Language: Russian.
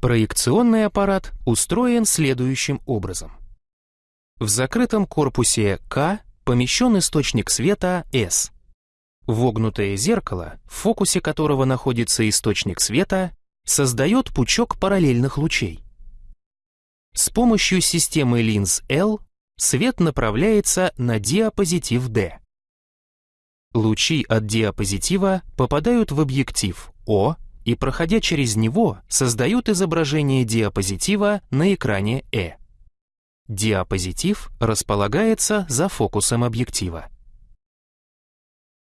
Проекционный аппарат устроен следующим образом. В закрытом корпусе К помещен источник света S. Вогнутое зеркало, в фокусе которого находится источник света, создает пучок параллельных лучей. С помощью системы линз L свет направляется на диапозитив D. Лучи от диапозитива попадают в объектив О и, проходя через него, создают изображение диапозитива на экране Э. Диапозитив располагается за фокусом объектива.